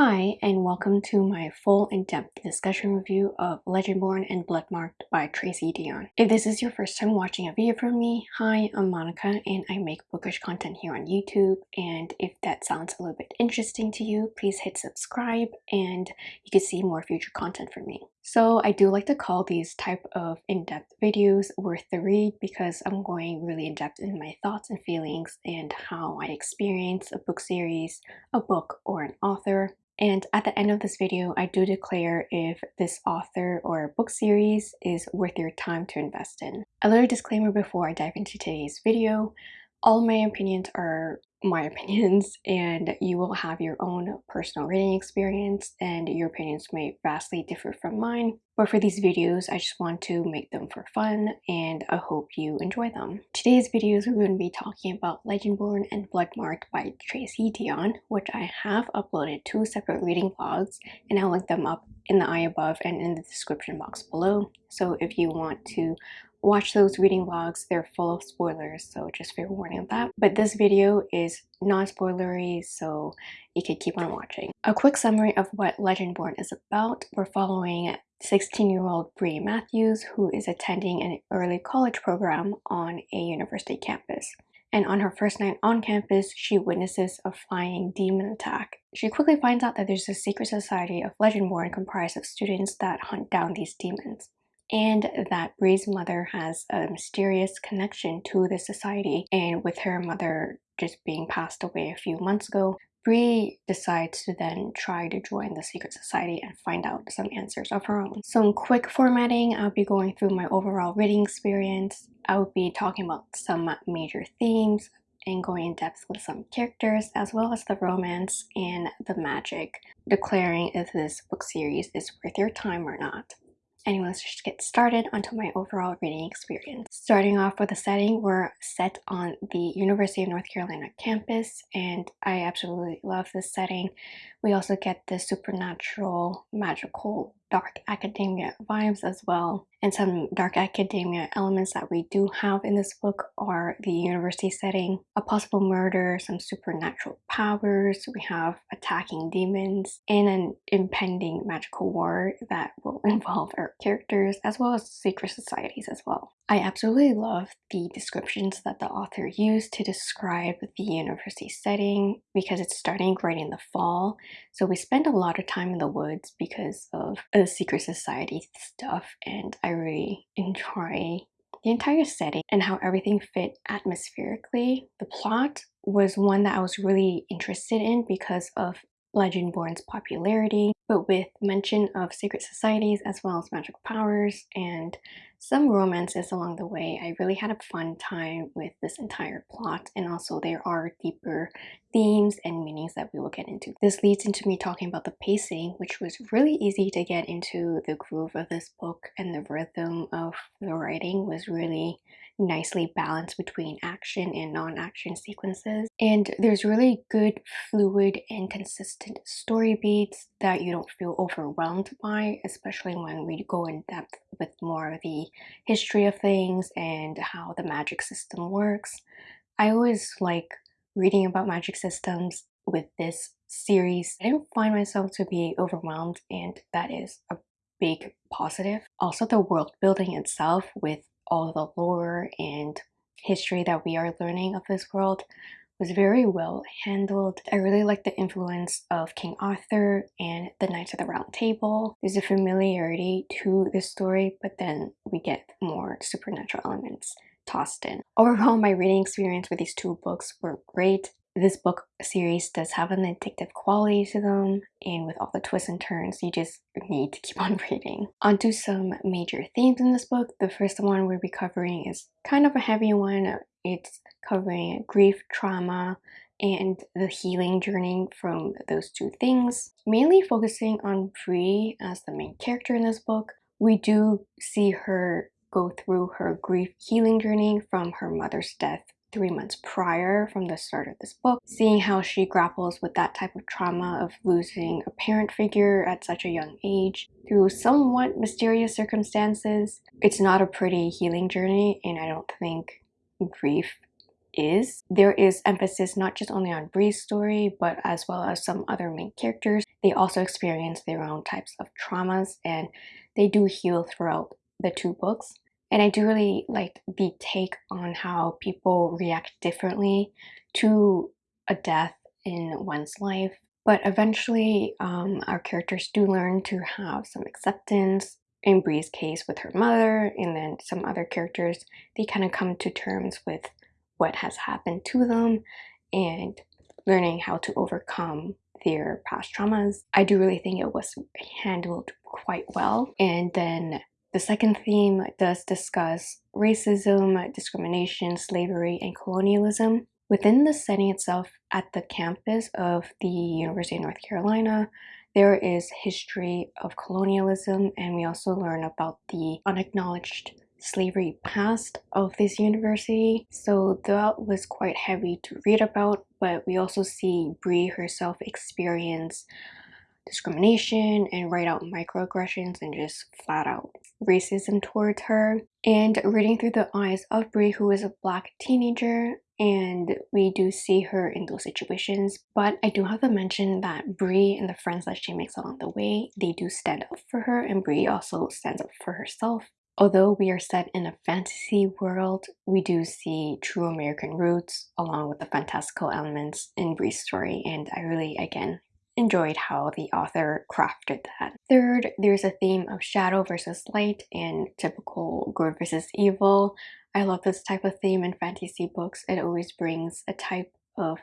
Hi, and welcome to my full in-depth discussion review of Legendborn and Bloodmarked by Tracy Deonn. If this is your first time watching a video from me, hi, I'm Monica and I make bookish content here on YouTube and if that sounds a little bit interesting to you, please hit subscribe and you can see more future content from me. So I do like to call these type of in-depth videos worth the read because I'm going really in-depth in my thoughts and feelings and how I experience a book series, a book, or an author. And at the end of this video, I do declare if this author or book series is worth your time to invest in. A little disclaimer before I dive into today's video. All my opinions are my opinions and you will have your own personal reading experience and your opinions may vastly differ from mine. But for these videos, I just want to make them for fun and I hope you enjoy them. Today's videos we're going to be talking about Legendborn and Bloodmarked by Tracy Deonn, which I have uploaded two separate reading vlogs and I'll link them up in the eye above and in the description box below. So if you want to watch those reading vlogs. They're full of spoilers so just fair warning of that. But this video is non-spoilery so you can keep on watching. A quick summary of what legendborn is about. We're following 16-year-old Bree Matthews who is attending an early college program on a university campus. And on her first night on campus, she witnesses a flying demon attack. She quickly finds out that there's a secret society of Legendborn comprised of students that hunt down these demons and that Bree's mother has a mysterious connection to the society and with her mother just being passed away a few months ago Bree decides to then try to join the secret society and find out some answers of her own. Some quick formatting, I'll be going through my overall reading experience. I will be talking about some major themes and going in depth with some characters as well as the romance and the magic, declaring if this book series is worth your time or not. Anyway, let's just get started onto my overall reading experience. Starting off with the setting, we're set on the University of North Carolina campus and I absolutely love this setting. We also get the supernatural, magical dark academia vibes as well. And some dark academia elements that we do have in this book are the university setting, a possible murder, some supernatural powers, we have attacking demons, and an impending magical war that will involve our characters as well as secret societies as well. I absolutely love the descriptions that the author used to describe the university setting because it's starting right in the fall. So we spend a lot of time in the woods because of the secret society stuff and I really enjoy the entire setting and how everything fit atmospherically. The plot was one that I was really interested in because of Legendborn's popularity, but with mention of secret societies as well as magic powers and some romances along the way. I really had a fun time with this entire plot and also there are deeper themes and meanings that we will get into. This leads into me talking about the pacing which was really easy to get into the groove of this book and the rhythm of the writing was really nicely balanced between action and non-action sequences and there's really good fluid and consistent story beats that you don't feel overwhelmed by especially when we go in depth with more of the history of things and how the magic system works. I always like reading about magic systems with this series. I didn't find myself to be overwhelmed and that is a big positive. Also the world building itself with all the lore and history that we are learning of this world was very well handled. I really like the influence of King Arthur and the Knights of the Round Table. There's a familiarity to the story, but then we get more supernatural elements tossed in. Overall, my reading experience with these two books were great. This book series does have an addictive quality to them, and with all the twists and turns, you just need to keep on reading. Onto some major themes in this book. The first one we'll be covering is kind of a heavy one. It's covering grief, trauma, and the healing journey from those two things. Mainly focusing on Bree as the main character in this book. We do see her go through her grief healing journey from her mother's death three months prior from the start of this book, seeing how she grapples with that type of trauma of losing a parent figure at such a young age through somewhat mysterious circumstances. It's not a pretty healing journey and I don't think grief is. There is emphasis not just only on Bree's story, but as well as some other main characters. They also experience their own types of traumas and they do heal throughout the two books. And I do really like the take on how people react differently to a death in one's life. But eventually, um, our characters do learn to have some acceptance. In Bree's case, with her mother, and then some other characters, they kind of come to terms with what has happened to them and learning how to overcome their past traumas. I do really think it was handled quite well. And then the second theme does discuss racism, discrimination, slavery, and colonialism. Within the setting itself at the campus of the University of North Carolina, there is history of colonialism and we also learn about the unacknowledged slavery past of this university. So that was quite heavy to read about, but we also see Bree herself experience discrimination and write out microaggressions and just flat out racism towards her. And reading through the eyes of Bree, who is a black teenager, and we do see her in those situations. But I do have to mention that Bree and the friends that she makes along the way, they do stand up for her, and Bree also stands up for herself. Although we are set in a fantasy world, we do see true American roots along with the fantastical elements in Bree's story, and I really, again, enjoyed how the author crafted that. Third, there's a theme of shadow versus light and typical good versus evil. I love this type of theme in fantasy books. It always brings a type of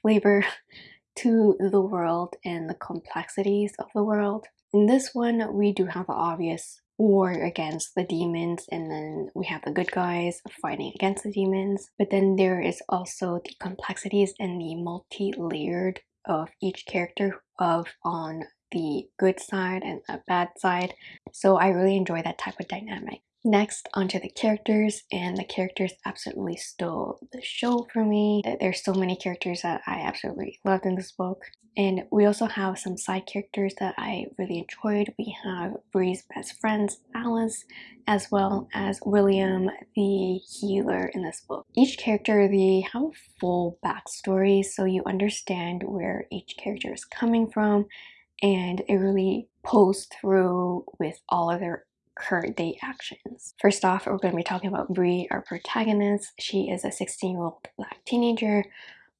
flavor to the world and the complexities of the world. In this one, we do have the obvious war against the demons and then we have the good guys fighting against the demons but then there is also the complexities and the multi-layered of each character of on the good side and the bad side. So I really enjoy that type of dynamic. Next, onto the characters, and the characters absolutely stole the show for me. There's so many characters that I absolutely loved in this book. And we also have some side characters that I really enjoyed. We have Bree's best friends, Alice, as well as William, the healer in this book. Each character, they have a full backstory, so you understand where each character is coming from, and it really pulls through with all of their current day actions. First off, we're going to be talking about Bree, our protagonist. She is a 16-year-old black teenager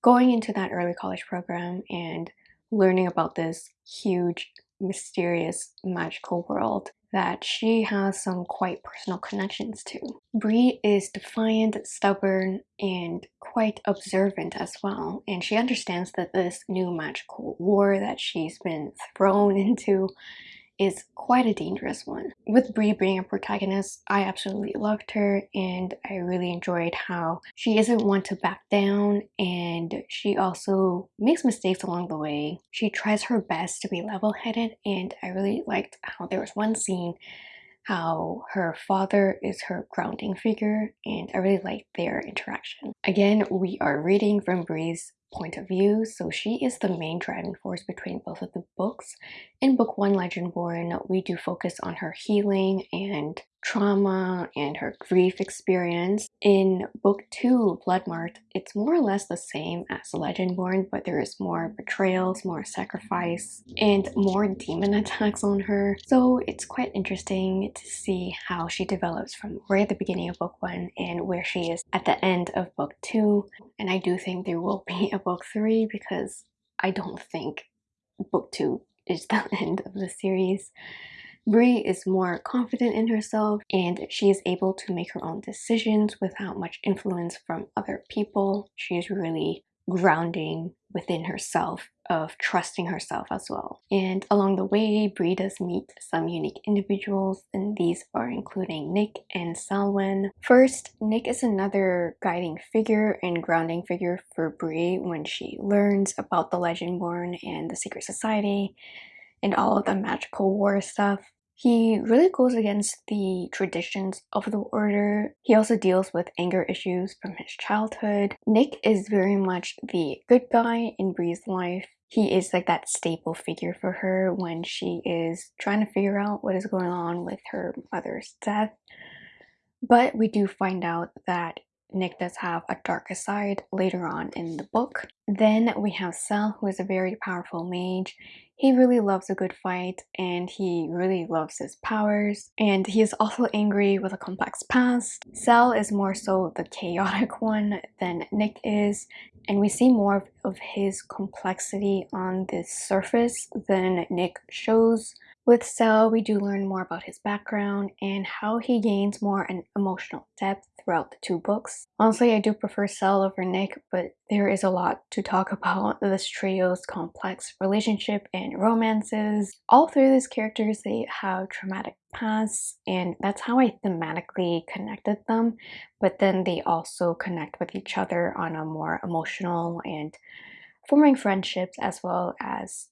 going into that early college program and learning about this huge, mysterious, magical world that she has some quite personal connections to. Bree is defiant, stubborn, and quite observant as well, and she understands that this new magical war that she's been thrown into is quite a dangerous one. With Bree being a protagonist, I absolutely loved her and I really enjoyed how she isn't one to back down and she also makes mistakes along the way. She tries her best to be level-headed and I really liked how there was one scene how her father is her grounding figure and I really liked their interaction. Again, we are reading from Bree's point of view. So she is the main driving force between both of the books. In book one, Legendborn, we do focus on her healing and trauma and her grief experience. In book two, Bloodmarked, it's more or less the same as Legendborn, but there is more betrayals, more sacrifice, and more demon attacks on her. So it's quite interesting to see how she develops from right at the beginning of book one and where she is at the end of book two. And I do think there will be a book three because I don't think book two is the end of the series. Bree is more confident in herself and she is able to make her own decisions without much influence from other people. She is really grounding within herself of trusting herself as well. And along the way, Bree does meet some unique individuals, and these are including Nick and Selwyn. First, Nick is another guiding figure and grounding figure for Bree when she learns about the Legendborn and the Secret Society and all of the magical war stuff. He really goes against the traditions of the order. He also deals with anger issues from his childhood. Nick is very much the good guy in Bree's life. He is like that staple figure for her when she is trying to figure out what is going on with her mother's death. But we do find out that Nick does have a darker side later on in the book. Then we have Sel, who is a very powerful mage. He really loves a good fight and he really loves his powers. And he is also angry with a complex past. Sel is more so the chaotic one than Nick is. And we see more of his complexity on the surface than Nick shows. With Sel, we do learn more about his background and how he gains more an emotional depth throughout the two books. Honestly, I do prefer Sel over Nick, but there is a lot to talk about this trio's complex relationship and romances. All three of these characters, they have traumatic pasts, and that's how I thematically connected them, but then they also connect with each other on a more emotional and forming friendships as well as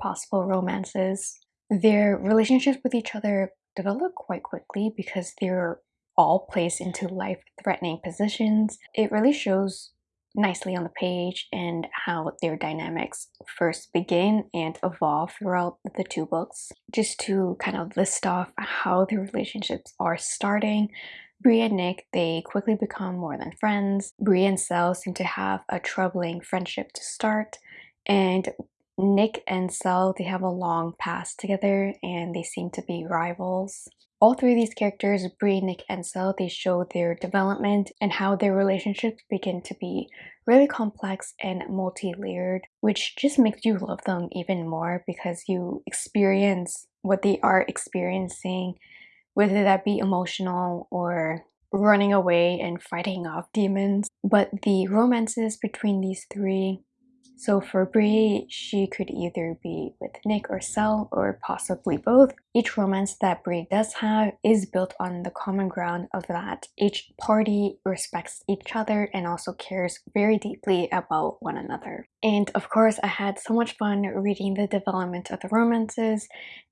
possible romances. Their relationships with each other develop quite quickly because they're all placed into life-threatening positions. It really shows nicely on the page and how their dynamics first begin and evolve throughout the two books. Just to kind of list off how the relationships are starting, Bree and Nick, they quickly become more than friends. Bree and Sel seem to have a troubling friendship to start, and Nick and Sel, they have a long past together and they seem to be rivals. All three of these characters, Bree, Nick, and Sel, they show their development and how their relationships begin to be really complex and multi-layered, which just makes you love them even more because you experience what they are experiencing, whether that be emotional or running away and fighting off demons. But the romances between these three so for Bree, she could either be with Nick or Sel or possibly both. Each romance that Bree does have is built on the common ground of that each party respects each other and also cares very deeply about one another. And of course, I had so much fun reading the development of the romances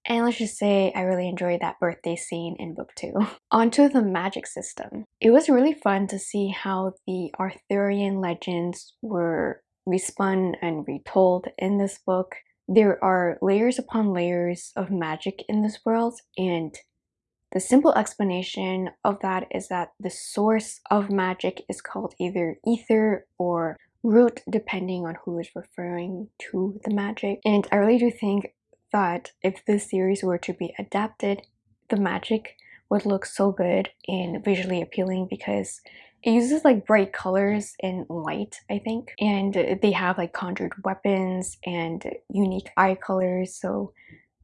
and let's just say I really enjoyed that birthday scene in book two. Onto the magic system. It was really fun to see how the Arthurian legends were respun and retold in this book. There are layers upon layers of magic in this world and the simple explanation of that is that the source of magic is called either ether or root depending on who is referring to the magic. And I really do think that if this series were to be adapted, the magic would look so good and visually appealing because it uses like bright colors and light, I think. And they have like conjured weapons and unique eye colors. So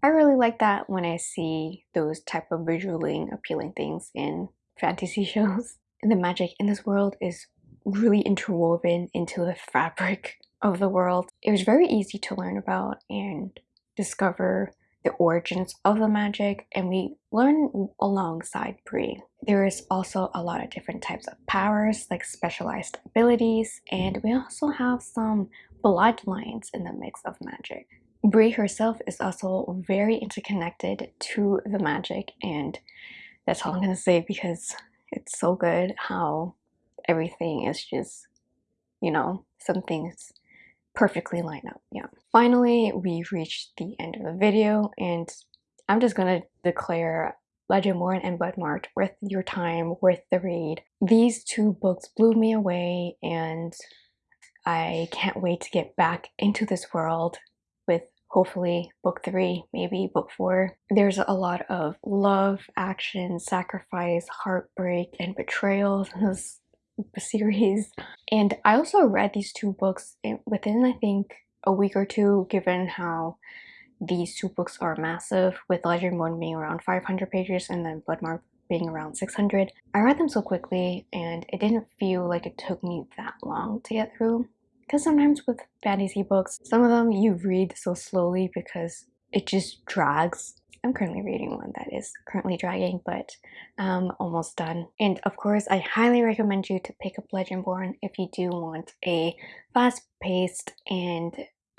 I really like that when I see those type of visually appealing things in fantasy shows. And the magic in this world is really interwoven into the fabric of the world. It was very easy to learn about and discover the origins of the magic and we learn alongside Bree. There is also a lot of different types of powers like specialized abilities and we also have some bloodlines in the mix of magic. Bree herself is also very interconnected to the magic and that's all I'm gonna say because it's so good how everything is just, you know, some things perfectly line up. Yeah. Finally, we've reached the end of the video and I'm just gonna declare Legendborn and Bloodmarked worth your time, worth the read. These two books blew me away and I can't wait to get back into this world with hopefully book three, maybe book four. There's a lot of love, action, sacrifice, heartbreak, and betrayal in this series. And I also read these two books within, I think, a week or two, given how these two books are massive, with Legend Legendborn being around 500 pages and then Bloodmark being around 600. I read them so quickly and it didn't feel like it took me that long to get through. Because sometimes with fantasy books, some of them you read so slowly because it just drags I'm currently reading one that is currently dragging, but um, almost done. And of course, I highly recommend you to pick up Legendborn if you do want a fast-paced and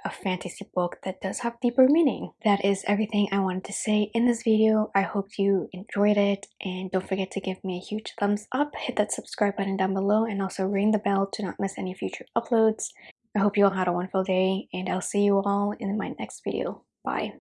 a fantasy book that does have deeper meaning. That is everything I wanted to say in this video. I hope you enjoyed it and don't forget to give me a huge thumbs up, hit that subscribe button down below and also ring the bell to not miss any future uploads. I hope you all had a wonderful day and I'll see you all in my next video. Bye.